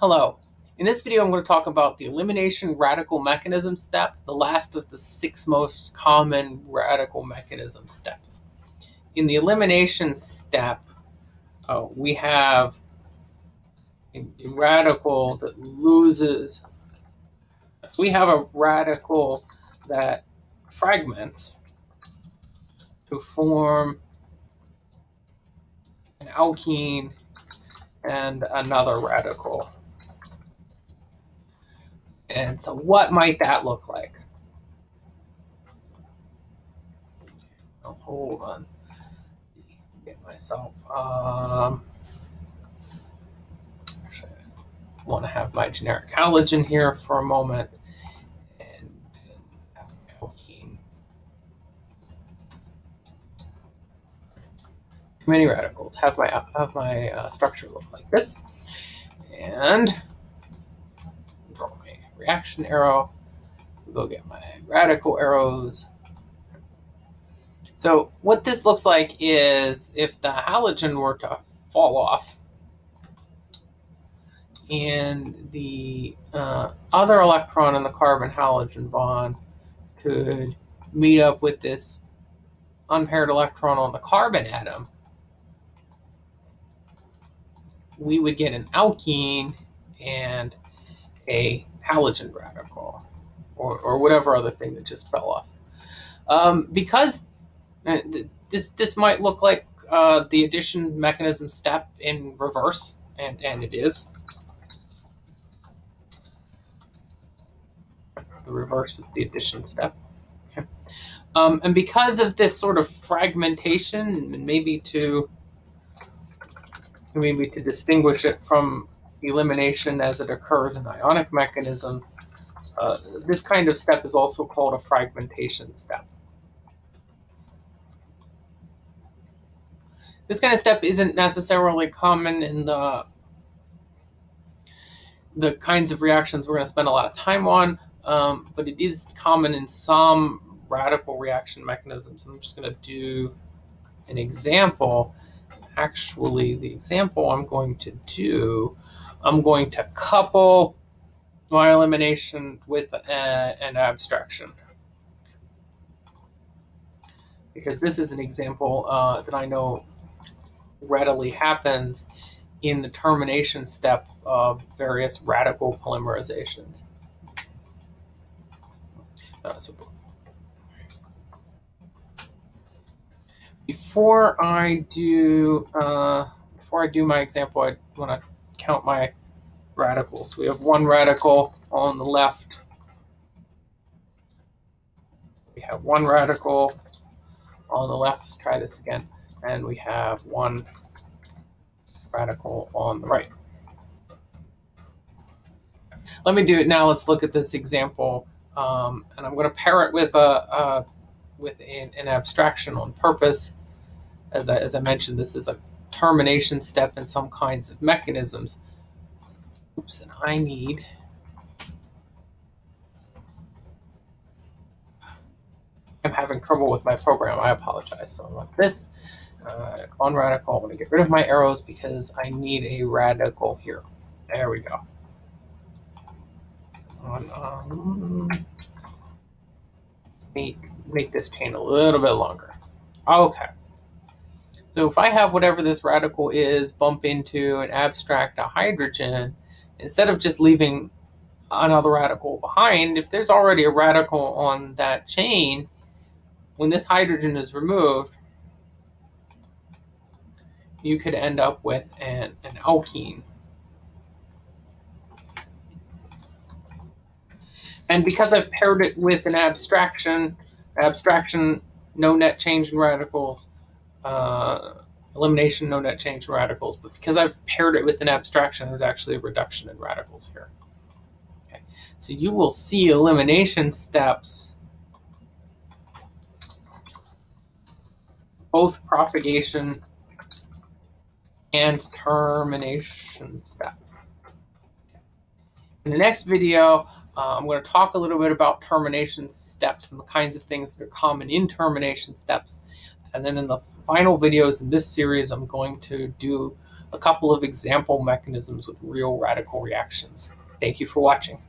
Hello. In this video, I'm going to talk about the elimination radical mechanism step, the last of the six most common radical mechanism steps. In the elimination step, uh, we have a, a radical that loses. So we have a radical that fragments to form an alkene and another radical. And so what might that look like? Oh, hold on. Get myself. Um, actually, I want to have my generic halogen here for a moment. Many radicals. Have my have my uh, structure look like this. And reaction arrow. Go get my radical arrows. So what this looks like is if the halogen were to fall off and the uh, other electron in the carbon halogen bond could meet up with this unpaired electron on the carbon atom, we would get an alkene and a halogen radical or, or whatever other thing that just fell off. Um, because uh, this, this might look like uh, the addition mechanism step in reverse, and, and it is. The reverse of the addition step. Um, and because of this sort of fragmentation, maybe to maybe to distinguish it from elimination as it occurs in ionic mechanism. Uh, this kind of step is also called a fragmentation step. This kind of step isn't necessarily common in the the kinds of reactions we're going to spend a lot of time on, um, but it is common in some radical reaction mechanisms. I'm just going to do an example. Actually, the example I'm going to do I'm going to couple my elimination with a, an abstraction. Because this is an example uh, that I know readily happens in the termination step of various radical polymerizations. Uh, so before I do uh, before I do my example, I want to count my radicals. So We have one radical on the left. We have one radical on the left. Let's try this again. And we have one radical on the right. Let me do it now. Let's look at this example. Um, and I'm going to pair it with a, a with an, an, abstraction on purpose. As I, as I mentioned, this is a termination step in some kinds of mechanisms. Oops, and I need I'm having trouble with my program. I apologize. So I want this uh, on radical. I'm going to get rid of my arrows because I need a radical here. There we go. On, um, make, make this chain a little bit longer. Okay. So if I have whatever this radical is bump into and abstract a hydrogen, instead of just leaving another radical behind, if there's already a radical on that chain, when this hydrogen is removed, you could end up with an, an alkene. And because I've paired it with an abstraction, abstraction, no net change in radicals, uh, elimination, no net change in radicals, but because I've paired it with an abstraction, there's actually a reduction in radicals here. Okay. So you will see elimination steps, both propagation and termination steps. In the next video, uh, I'm going to talk a little bit about termination steps and the kinds of things that are common in termination steps. And then in the final videos in this series, I'm going to do a couple of example mechanisms with real radical reactions. Thank you for watching.